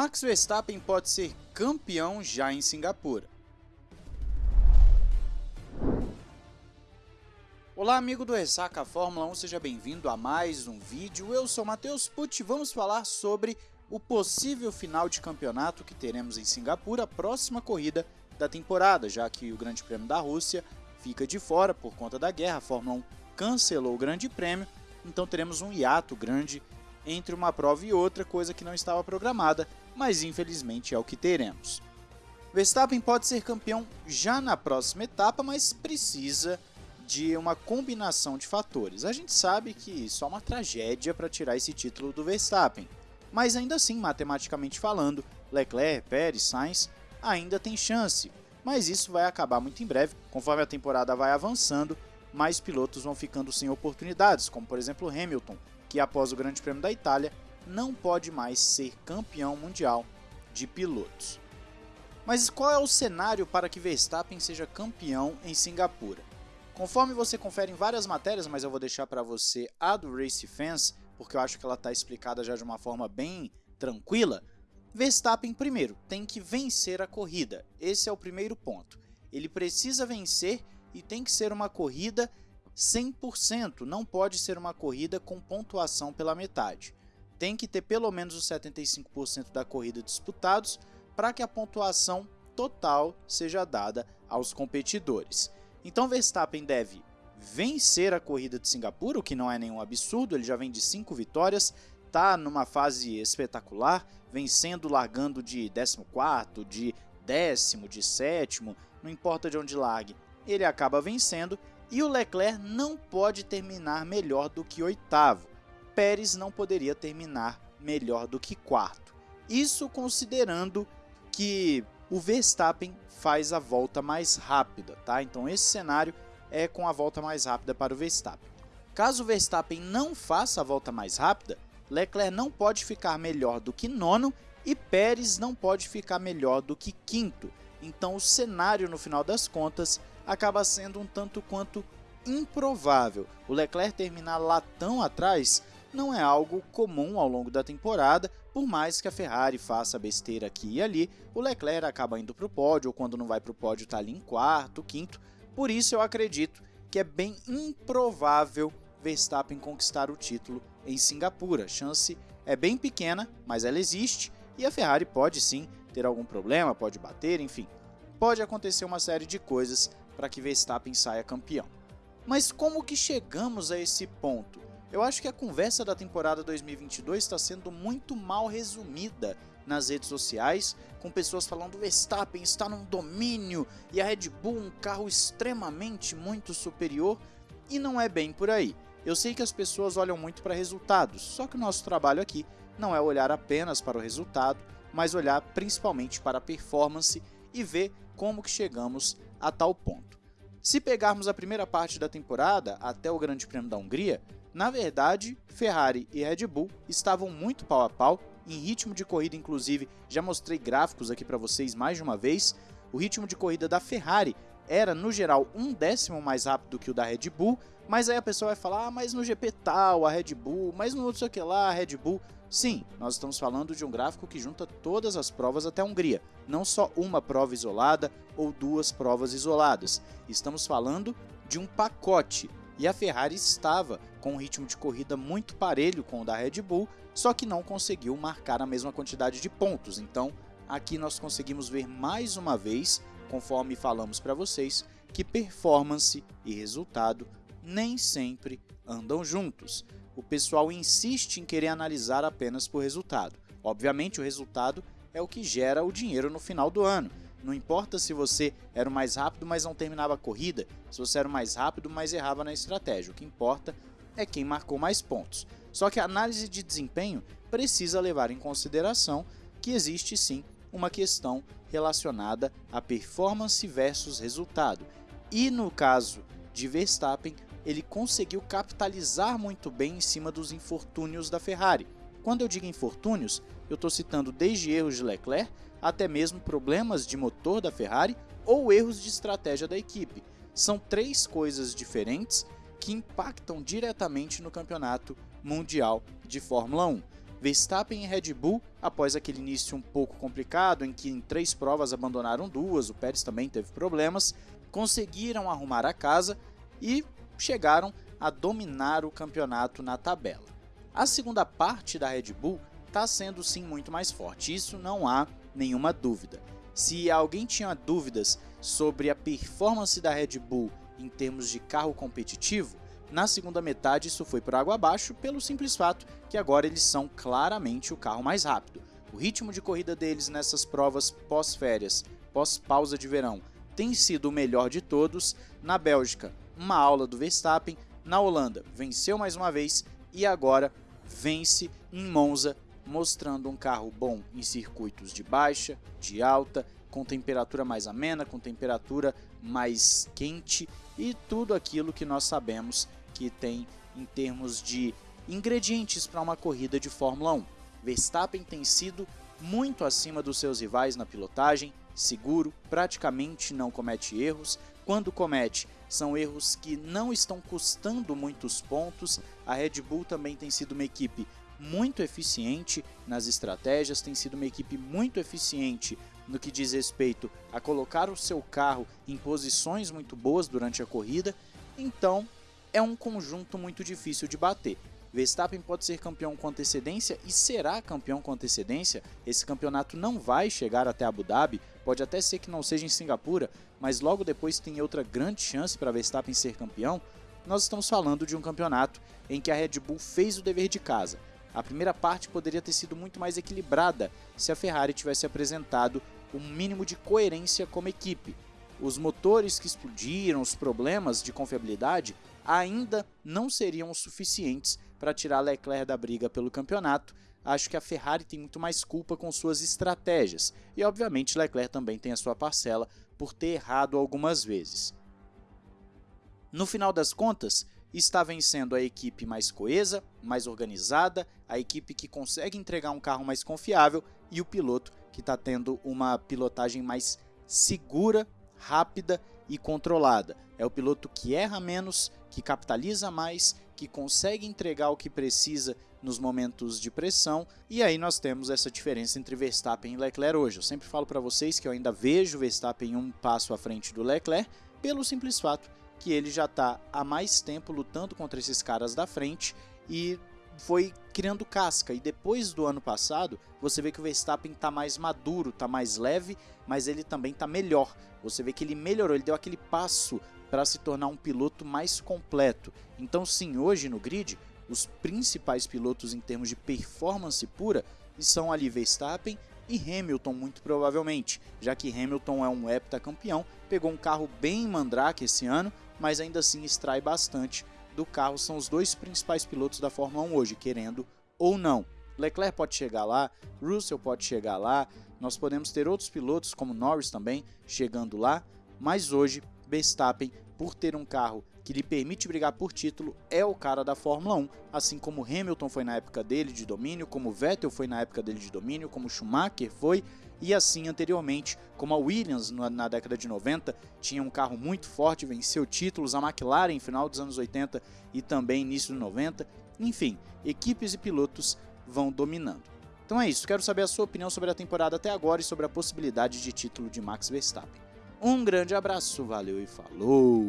Max Verstappen pode ser campeão já em Singapura. Olá amigo do Ressaca Fórmula 1, seja bem-vindo a mais um vídeo. Eu sou Matheus Pucci e vamos falar sobre o possível final de campeonato que teremos em Singapura, a próxima corrida da temporada, já que o Grande Prêmio da Rússia fica de fora por conta da guerra, a Fórmula 1 cancelou o Grande Prêmio, então teremos um hiato grande entre uma prova e outra, coisa que não estava programada, mas infelizmente é o que teremos. Verstappen pode ser campeão já na próxima etapa, mas precisa de uma combinação de fatores. A gente sabe que só uma tragédia para tirar esse título do Verstappen, mas ainda assim, matematicamente falando, Leclerc, Pérez, Sainz ainda tem chance, mas isso vai acabar muito em breve, conforme a temporada vai avançando, mais pilotos vão ficando sem oportunidades, como por exemplo Hamilton, que após o Grande Prêmio da Itália não pode mais ser campeão mundial de pilotos. Mas qual é o cenário para que Verstappen seja campeão em Singapura? Conforme você confere em várias matérias, mas eu vou deixar para você a do Race Fans, porque eu acho que ela está explicada já de uma forma bem tranquila, Verstappen primeiro tem que vencer a corrida, esse é o primeiro ponto. Ele precisa vencer e tem que ser uma corrida 100%, não pode ser uma corrida com pontuação pela metade. Tem que ter pelo menos os 75% da corrida disputados para que a pontuação total seja dada aos competidores. Então Verstappen deve vencer a corrida de Singapura, o que não é nenhum absurdo, ele já vem de 5 vitórias, está numa fase espetacular, vencendo, largando de 14, de décimo, de sétimo, não importa de onde largue, ele acaba vencendo e o Leclerc não pode terminar melhor do que oitavo. Pérez não poderia terminar melhor do que quarto. Isso considerando que o Verstappen faz a volta mais rápida, tá? Então esse cenário é com a volta mais rápida para o Verstappen. Caso o Verstappen não faça a volta mais rápida, Leclerc não pode ficar melhor do que nono e Pérez não pode ficar melhor do que quinto. Então o cenário no final das contas acaba sendo um tanto quanto improvável. O Leclerc terminar lá tão atrás não é algo comum ao longo da temporada, por mais que a Ferrari faça besteira aqui e ali, o Leclerc acaba indo para o pódio, ou quando não vai para o pódio está ali em quarto, quinto, por isso eu acredito que é bem improvável Verstappen conquistar o título em Singapura. A chance é bem pequena, mas ela existe, e a Ferrari pode sim ter algum problema, pode bater, enfim. Pode acontecer uma série de coisas para que Verstappen saia campeão. Mas como que chegamos a esse ponto? Eu acho que a conversa da temporada 2022 está sendo muito mal resumida nas redes sociais, com pessoas falando Verstappen está num domínio e a Red Bull um carro extremamente muito superior, e não é bem por aí. Eu sei que as pessoas olham muito para resultados, só que o nosso trabalho aqui não é olhar apenas para o resultado, mas olhar principalmente para a performance e ver como que chegamos a tal ponto. Se pegarmos a primeira parte da temporada até o Grande Prêmio da Hungria, na verdade, Ferrari e Red Bull estavam muito pau a pau, em ritmo de corrida inclusive, já mostrei gráficos aqui para vocês mais de uma vez, o ritmo de corrida da Ferrari era no geral um décimo mais rápido que o da Red Bull, mas aí a pessoa vai falar, ah, mas no GP tal, a Red Bull, mas no não sei que lá, a Red Bull. Sim, nós estamos falando de um gráfico que junta todas as provas até a Hungria, não só uma prova isolada ou duas provas isoladas. Estamos falando de um pacote, e a Ferrari estava com um ritmo de corrida muito parelho com o da Red Bull, só que não conseguiu marcar a mesma quantidade de pontos. Então, aqui nós conseguimos ver mais uma vez, conforme falamos para vocês, que performance e resultado nem sempre andam juntos. O pessoal insiste em querer analisar apenas por resultado. Obviamente, o resultado é o que gera o dinheiro no final do ano. Não importa se você era o mais rápido, mas não terminava a corrida, se você era o mais rápido, mas errava na estratégia. O que importa é quem marcou mais pontos. Só que a análise de desempenho precisa levar em consideração que existe sim uma questão relacionada a performance versus resultado. E no caso de Verstappen, ele conseguiu capitalizar muito bem em cima dos infortúnios da Ferrari. Quando eu digo infortúnios, eu estou citando desde erros de Leclerc até mesmo problemas de motor da Ferrari ou erros de estratégia da equipe. São três coisas diferentes que impactam diretamente no campeonato mundial de Fórmula 1. Verstappen e Red Bull, após aquele início um pouco complicado, em que em três provas abandonaram duas, o Pérez também teve problemas, conseguiram arrumar a casa e chegaram a dominar o campeonato na tabela. A segunda parte da Red Bull está sendo sim muito mais forte, isso não há nenhuma dúvida. Se alguém tinha dúvidas sobre a performance da Red Bull em termos de carro competitivo, na segunda metade isso foi por água abaixo pelo simples fato que agora eles são claramente o carro mais rápido. O ritmo de corrida deles nessas provas pós-férias, pós-pausa de verão, tem sido o melhor de todos. Na Bélgica, uma aula do Verstappen. Na Holanda, venceu mais uma vez e agora vence em Monza, mostrando um carro bom em circuitos de baixa, de alta, com temperatura mais amena, com temperatura mais quente e tudo aquilo que nós sabemos que tem em termos de ingredientes para uma corrida de Fórmula 1. Verstappen tem sido muito acima dos seus rivais na pilotagem, seguro, praticamente não comete erros. Quando comete, são erros que não estão custando muitos pontos. A Red Bull também tem sido uma equipe muito eficiente nas estratégias, tem sido uma equipe muito eficiente no que diz respeito a colocar o seu carro em posições muito boas durante a corrida. Então, é um conjunto muito difícil de bater. Verstappen pode ser campeão com antecedência e será campeão com antecedência. Esse campeonato não vai chegar até Abu Dhabi, pode até ser que não seja em Singapura, mas logo depois tem outra grande chance para Verstappen ser campeão. Nós estamos falando de um campeonato em que a Red Bull fez o dever de casa. A primeira parte poderia ter sido muito mais equilibrada se a Ferrari tivesse apresentado um mínimo de coerência como equipe. Os motores que explodiram, os problemas de confiabilidade ainda não seriam suficientes para tirar Leclerc da briga pelo campeonato. Acho que a Ferrari tem muito mais culpa com suas estratégias e, obviamente, Leclerc também tem a sua parcela por ter errado algumas vezes. No final das contas, está vencendo a equipe mais coesa, mais organizada, a equipe que consegue entregar um carro mais confiável e o piloto que está tendo uma pilotagem mais segura, rápida e controlada. É o piloto que erra menos, que capitaliza mais, que consegue entregar o que precisa nos momentos de pressão, e aí nós temos essa diferença entre Verstappen e Leclerc hoje. Eu sempre falo para vocês que eu ainda vejo Verstappen um passo à frente do Leclerc, pelo simples fato que ele já está há mais tempo lutando contra esses caras da frente e foi criando casca. E depois do ano passado, você vê que o Verstappen está mais maduro, está mais leve, mas ele também está melhor. Você vê que ele melhorou, ele deu aquele passo para se tornar um piloto mais completo. Então, sim, hoje no grid, os principais pilotos em termos de performance pura são ali Verstappen e Hamilton, muito provavelmente, já que Hamilton é um heptacampeão, pegou um carro bem mandrake esse ano, mas ainda assim extrai bastante do carro. São os dois principais pilotos da Fórmula 1 hoje, querendo ou não. Leclerc pode chegar lá, Russell pode chegar lá, nós podemos ter outros pilotos como Norris também chegando lá, mas hoje Verstappen, por ter um carro que lhe permite brigar por título, é o cara da Fórmula 1, assim como Hamilton foi na época dele de domínio, como Vettel foi na época dele de domínio, como Schumacher foi, e assim anteriormente, como a Williams na década de 90 tinha um carro muito forte, venceu títulos, a McLaren final dos anos 80 e também início dos 90, enfim, equipes e pilotos vão dominando. Então é isso, quero saber a sua opinião sobre a temporada até agora e sobre a possibilidade de título de Max Verstappen. Um grande abraço, valeu e falou!